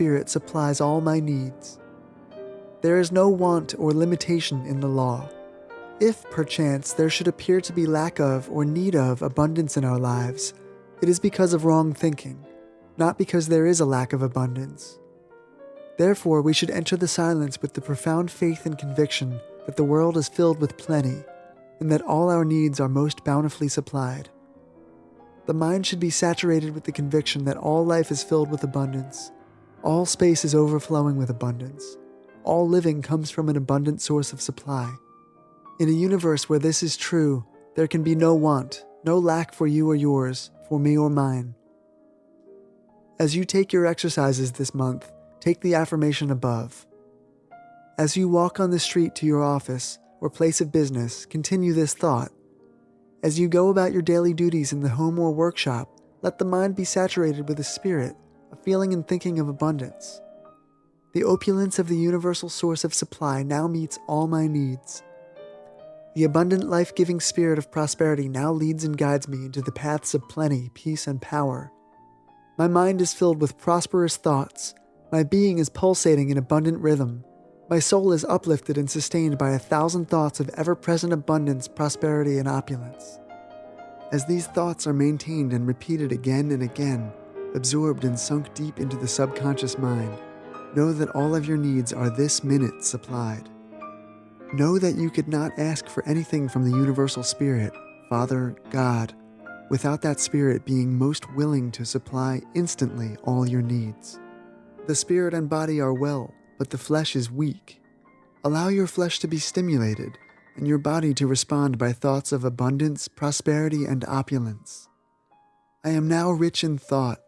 Spirit supplies all my needs. There is no want or limitation in the law. If, perchance, there should appear to be lack of or need of abundance in our lives, it is because of wrong thinking, not because there is a lack of abundance. Therefore, we should enter the silence with the profound faith and conviction that the world is filled with plenty and that all our needs are most bountifully supplied. The mind should be saturated with the conviction that all life is filled with abundance, all space is overflowing with abundance, all living comes from an abundant source of supply. In a universe where this is true, there can be no want, no lack for you or yours, for me or mine. As you take your exercises this month, take the affirmation above. As you walk on the street to your office or place of business, continue this thought. As you go about your daily duties in the home or workshop, let the mind be saturated with a spirit, a feeling and thinking of abundance. The opulence of the universal source of supply now meets all my needs. The abundant life giving spirit of prosperity now leads and guides me into the paths of plenty, peace, and power. My mind is filled with prosperous thoughts, my being is pulsating in abundant rhythm. My soul is uplifted and sustained by a thousand thoughts of ever present abundance, prosperity, and opulence. As these thoughts are maintained and repeated again and again, absorbed and sunk deep into the subconscious mind, know that all of your needs are this minute supplied. Know that you could not ask for anything from the Universal Spirit, Father, God, without that Spirit being most willing to supply instantly all your needs. The spirit and body are well, but the flesh is weak. Allow your flesh to be stimulated and your body to respond by thoughts of abundance, prosperity, and opulence. I am now rich in thought,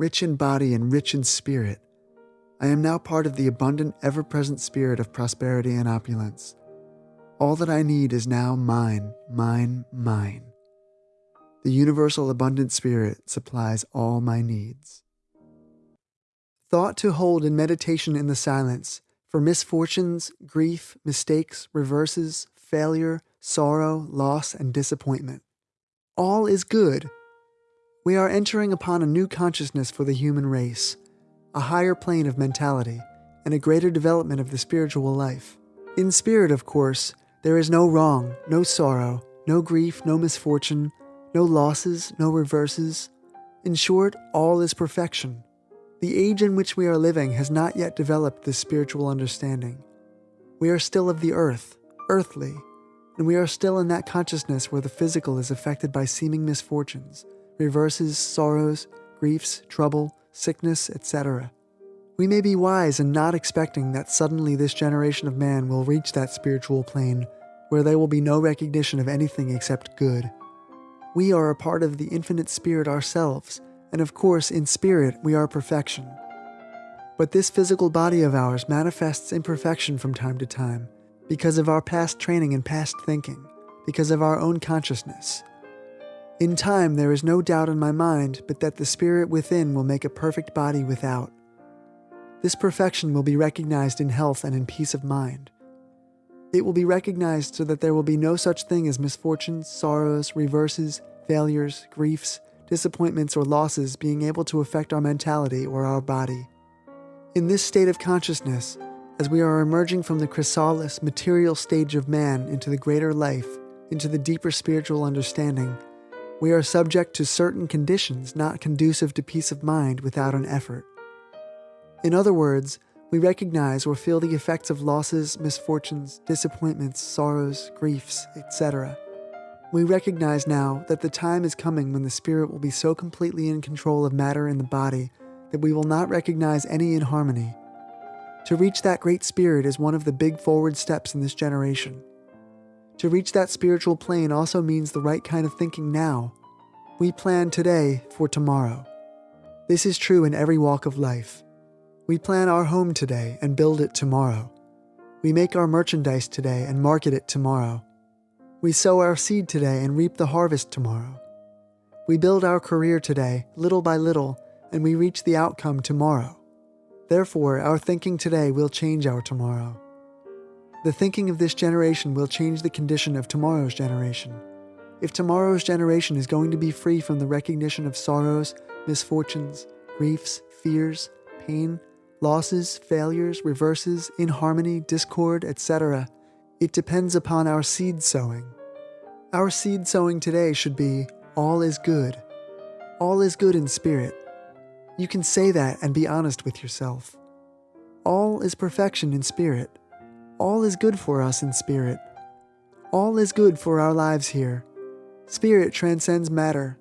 rich in body, and rich in spirit. I am now part of the abundant, ever present spirit of prosperity and opulence. All that I need is now mine, mine, mine. The universal abundant spirit supplies all my needs. Thought to hold in meditation in the silence for misfortunes, grief, mistakes, reverses, failure, sorrow, loss, and disappointment. All is good. We are entering upon a new consciousness for the human race, a higher plane of mentality, and a greater development of the spiritual life. In spirit, of course, there is no wrong, no sorrow, no grief, no misfortune, no losses, no reverses. In short, all is perfection. The age in which we are living has not yet developed this spiritual understanding. We are still of the earth, earthly, and we are still in that consciousness where the physical is affected by seeming misfortunes, reverses, sorrows, griefs, trouble, sickness, etc. We may be wise in not expecting that suddenly this generation of man will reach that spiritual plane where there will be no recognition of anything except good. We are a part of the infinite spirit ourselves and of course, in spirit, we are perfection. But this physical body of ours manifests imperfection from time to time because of our past training and past thinking, because of our own consciousness. In time, there is no doubt in my mind but that the spirit within will make a perfect body without. This perfection will be recognized in health and in peace of mind. It will be recognized so that there will be no such thing as misfortunes, sorrows, reverses, failures, griefs, disappointments, or losses being able to affect our mentality or our body. In this state of consciousness, as we are emerging from the chrysalis material stage of man into the greater life, into the deeper spiritual understanding, we are subject to certain conditions not conducive to peace of mind without an effort. In other words, we recognize or feel the effects of losses, misfortunes, disappointments, sorrows, griefs, etc. We recognize now that the time is coming when the spirit will be so completely in control of matter in the body that we will not recognize any inharmony. To reach that great spirit is one of the big forward steps in this generation. To reach that spiritual plane also means the right kind of thinking now. We plan today for tomorrow. This is true in every walk of life. We plan our home today and build it tomorrow. We make our merchandise today and market it tomorrow. We sow our seed today and reap the harvest tomorrow. We build our career today, little by little, and we reach the outcome tomorrow. Therefore, our thinking today will change our tomorrow. The thinking of this generation will change the condition of tomorrow's generation. If tomorrow's generation is going to be free from the recognition of sorrows, misfortunes, griefs, fears, pain, losses, failures, reverses, inharmony, discord, etc. It depends upon our seed sowing. Our seed sowing today should be all is good. All is good in spirit. You can say that and be honest with yourself. All is perfection in spirit. All is good for us in spirit. All is good for our lives here. Spirit transcends matter.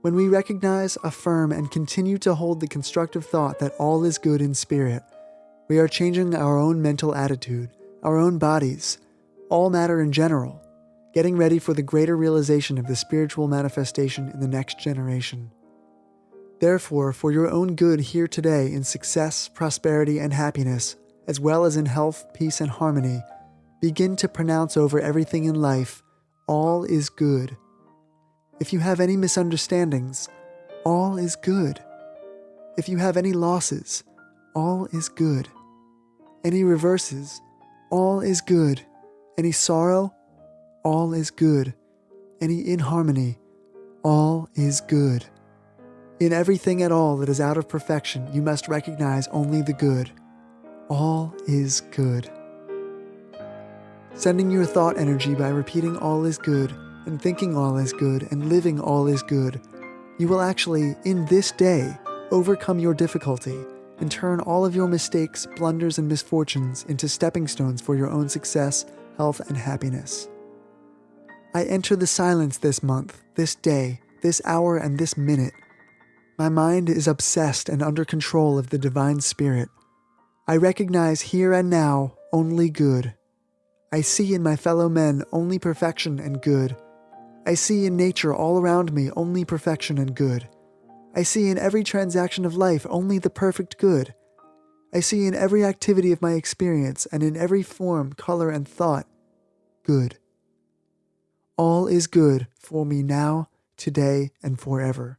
When we recognize, affirm, and continue to hold the constructive thought that all is good in spirit, we are changing our own mental attitude, our own bodies, all matter in general, getting ready for the greater realization of the spiritual manifestation in the next generation. Therefore, for your own good here today in success, prosperity, and happiness, as well as in health, peace, and harmony, begin to pronounce over everything in life all is good. If you have any misunderstandings, all is good. If you have any losses, all is good. Any reverses, all is good. Any sorrow, all is good. Any inharmony, all is good. In everything at all that is out of perfection, you must recognize only the good. All is good. Sending your thought energy by repeating all is good and thinking all is good and living all is good, you will actually, in this day, overcome your difficulty and turn all of your mistakes, blunders, and misfortunes into stepping stones for your own success, health, and happiness. I enter the silence this month, this day, this hour, and this minute. My mind is obsessed and under control of the Divine Spirit. I recognize here and now only good. I see in my fellow men only perfection and good. I see in nature all around me only perfection and good. I see in every transaction of life only the perfect good. I see in every activity of my experience and in every form, color, and thought good. All is good for me now, today, and forever.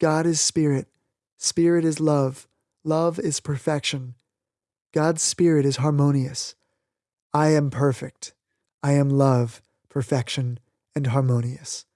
God is spirit. Spirit is love. Love is perfection. God's spirit is harmonious. I am perfect. I am love, perfection, and harmonious.